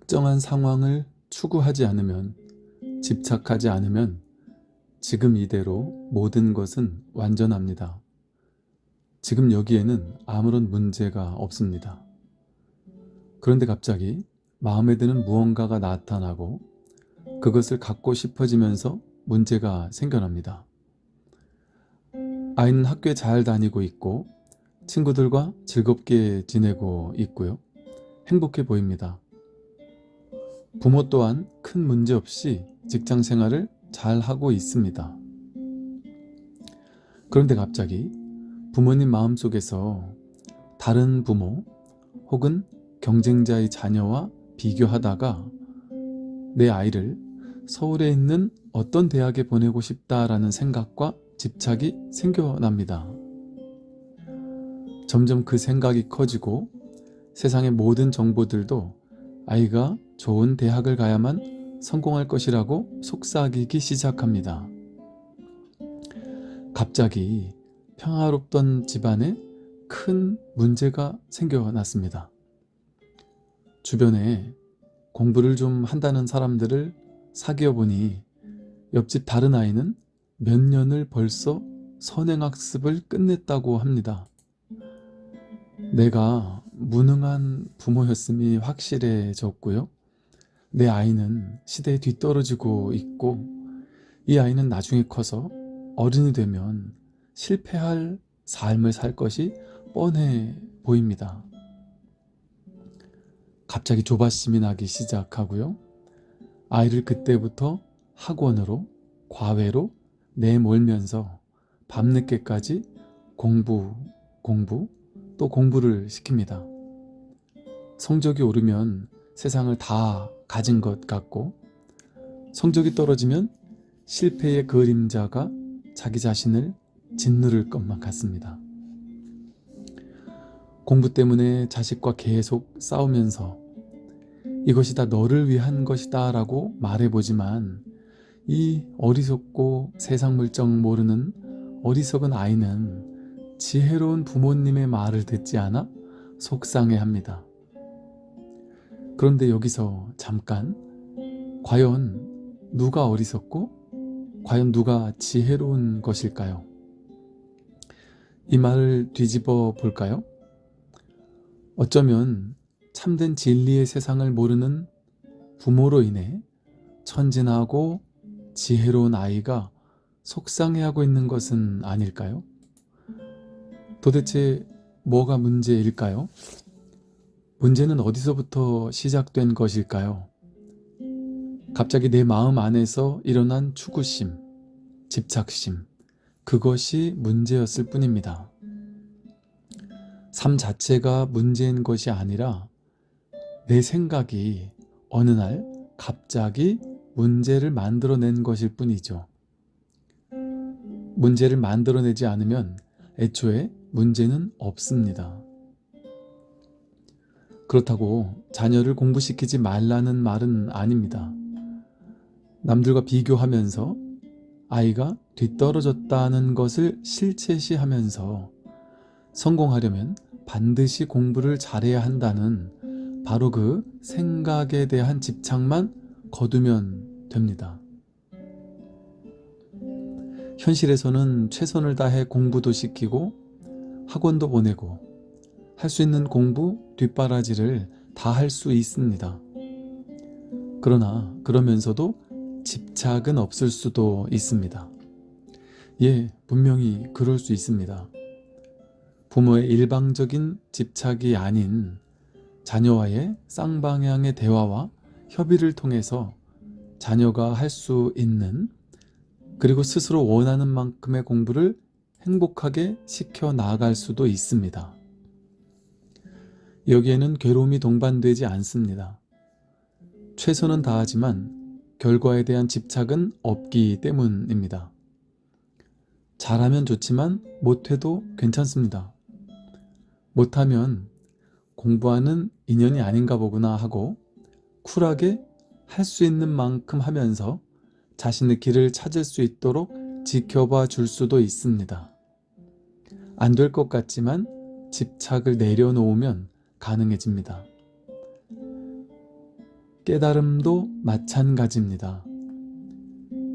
특정한 상황을 추구하지 않으면 집착하지 않으면 지금 이대로 모든 것은 완전합니다. 지금 여기에는 아무런 문제가 없습니다. 그런데 갑자기 마음에 드는 무언가가 나타나고 그것을 갖고 싶어지면서 문제가 생겨납니다. 아이는 학교에 잘 다니고 있고 친구들과 즐겁게 지내고 있고요. 행복해 보입니다. 부모 또한 큰 문제 없이 직장 생활을 잘 하고 있습니다. 그런데 갑자기 부모님 마음속에서 다른 부모 혹은 경쟁자의 자녀와 비교하다가 내 아이를 서울에 있는 어떤 대학에 보내고 싶다라는 생각과 집착이 생겨납니다. 점점 그 생각이 커지고 세상의 모든 정보들도 아이가 좋은 대학을 가야만 성공할 것이라고 속삭이기 시작합니다. 갑자기 평화롭던 집안에 큰 문제가 생겨났습니다. 주변에 공부를 좀 한다는 사람들을 사귀어 보니 옆집 다른 아이는 몇 년을 벌써 선행학습을 끝냈다고 합니다. 내가 무능한 부모였음이 확실해졌고요. 내 아이는 시대에 뒤떨어지고 있고 이 아이는 나중에 커서 어른이 되면 실패할 삶을 살 것이 뻔해 보입니다. 갑자기 조바심이 나기 시작하고요. 아이를 그때부터 학원으로 과외로 내몰면서 밤늦게까지 공부, 공부, 또 공부를 시킵니다. 성적이 오르면 세상을 다 가진 것 같고 성적이 떨어지면 실패의 그림자가 자기 자신을 짓누를 것만 같습니다. 공부 때문에 자식과 계속 싸우면서 이것이 다 너를 위한 것이다 라고 말해보지만 이 어리석고 세상 물정 모르는 어리석은 아이는 지혜로운 부모님의 말을 듣지 않아 속상해합니다. 그런데 여기서 잠깐 과연 누가 어리석고 과연 누가 지혜로운 것일까요? 이 말을 뒤집어 볼까요? 어쩌면 참된 진리의 세상을 모르는 부모로 인해 천진하고 지혜로운 아이가 속상해하고 있는 것은 아닐까요? 도대체 뭐가 문제일까요? 문제는 어디서부터 시작된 것일까요? 갑자기 내 마음 안에서 일어난 추구심, 집착심, 그것이 문제였을 뿐입니다. 삶 자체가 문제인 것이 아니라 내 생각이 어느 날 갑자기 문제를 만들어낸 것일 뿐이죠. 문제를 만들어내지 않으면 애초에 문제는 없습니다. 그렇다고 자녀를 공부시키지 말라는 말은 아닙니다. 남들과 비교하면서 아이가 뒤떨어졌다는 것을 실체시하면서 성공하려면 반드시 공부를 잘해야 한다는 바로 그 생각에 대한 집착만 거두면 됩니다. 현실에서는 최선을 다해 공부도 시키고 학원도 보내고 할 수 있는 공부 뒷바라지를 다 할 수 있습니다. 그러나 그러면서도 집착은 없을 수도 있습니다. 예, 분명히 그럴 수 있습니다. 부모의 일방적인 집착이 아닌 자녀와의 쌍방향의 대화와 협의를 통해서 자녀가 할 수 있는 그리고 스스로 원하는 만큼의 공부를 행복하게 시켜 나아갈 수도 있습니다. 여기에는 괴로움이 동반되지 않습니다. 최선은 다하지만 결과에 대한 집착은 없기 때문입니다. 잘하면 좋지만 못해도 괜찮습니다. 못하면 공부하는 인연이 아닌가 보구나 하고 쿨하게 할 수 있는 만큼 하면서 자신의 길을 찾을 수 있도록 지켜봐 줄 수도 있습니다. 안 될 것 같지만 집착을 내려놓으면 가능해집니다. 깨달음도 마찬가지입니다.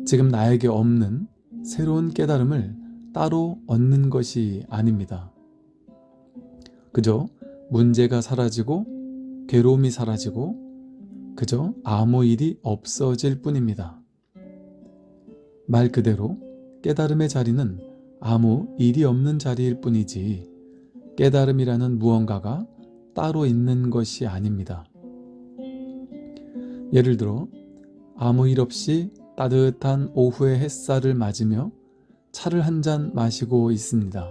지금 나에게 없는 새로운 깨달음을 따로 얻는 것이 아닙니다. 그저 문제가 사라지고 괴로움이 사라지고 그저 아무 일이 없어질 뿐입니다. 말 그대로 깨달음의 자리는 아무 일이 없는 자리일 뿐이지 깨달음이라는 무언가가 따로 있는 것이 아닙니다. 예를 들어 아무 일 없이 따뜻한 오후의 햇살을 맞으며 차를 한 잔 마시고 있습니다.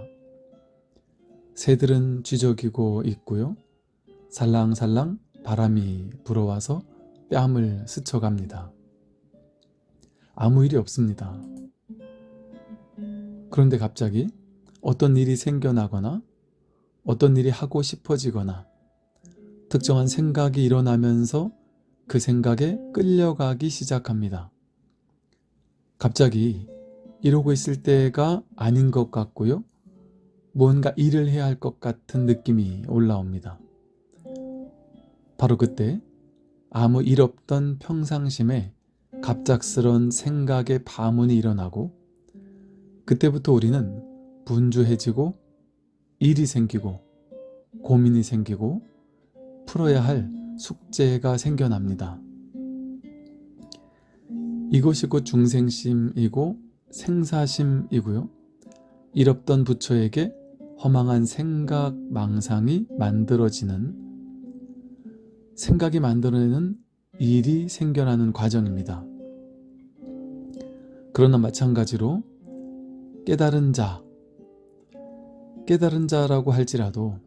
새들은 쥐저기고 있고요. 살랑살랑 바람이 불어와서 뺨을 스쳐갑니다. 아무 일이 없습니다. 그런데 갑자기 어떤 일이 생겨나거나 어떤 일이 하고 싶어지거나 특정한 생각이 일어나면서 그 생각에 끌려가기 시작합니다. 갑자기 이러고 있을 때가 아닌 것 같고요. 무언가 일을 해야 할 것 같은 느낌이 올라옵니다. 바로 그때 아무 일 없던 평상심에 갑작스런 생각의 파문이 일어나고 그때부터 우리는 분주해지고 일이 생기고 고민이 생기고 풀어야 할 숙제가 생겨납니다. 이것이 곧 중생심이고 생사심이고요. 일 없던 부처에게 허망한 생각 망상이 만들어지는 생각이 만들어내는 일이 생겨나는 과정입니다. 그러나 마찬가지로 깨달은 자, 깨달은 자라고 할지라도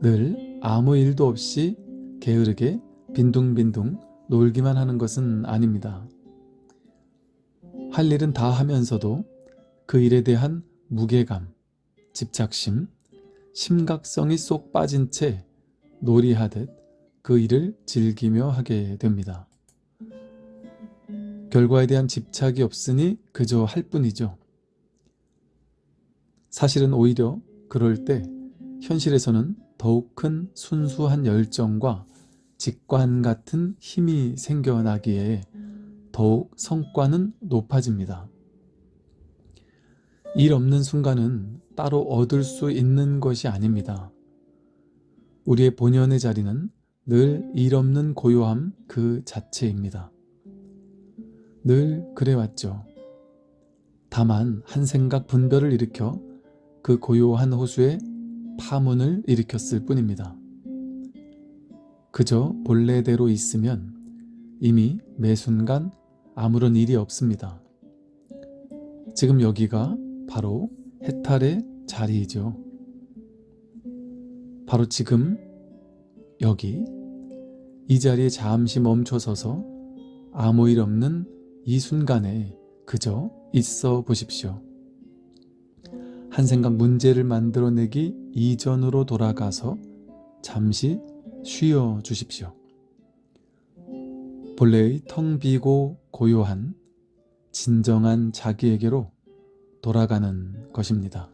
늘 아무 일도 없이 게으르게 빈둥빈둥 놀기만 하는 것은 아닙니다. 할 일은 다 하면서도 그 일에 대한 무게감, 집착심, 심각성이 쏙 빠진 채 놀이하듯 그 일을 즐기며 하게 됩니다. 결과에 대한 집착이 없으니 그저 할 뿐이죠. 사실은 오히려 그럴 때 현실에서는 더욱 큰 순수한 열정과 직관 같은 힘이 생겨나기에 더욱 성과는 높아집니다. 일 없는 순간은 따로 얻을 수 있는 것이 아닙니다. 우리의 본연의 자리는 늘 일 없는 고요함 그 자체입니다. 늘 그래왔죠. 다만 한 생각 분별을 일으켜 그 고요한 호수에 파문을 일으켰을 뿐입니다. 그저 본래대로 있으면 이미 매 순간 아무런 일이 없습니다. 지금 여기가 바로 해탈의 자리이죠. 바로 지금 여기 이 자리에 잠시 멈춰서서 아무 일 없는 이 순간에 그저 있어 보십시오. 한 생각 문제를 만들어내기 이전으로 돌아가서 잠시 쉬어 주십시오. 본래의 텅 비고 고요한 진정한 자기에게로 돌아가는 것입니다.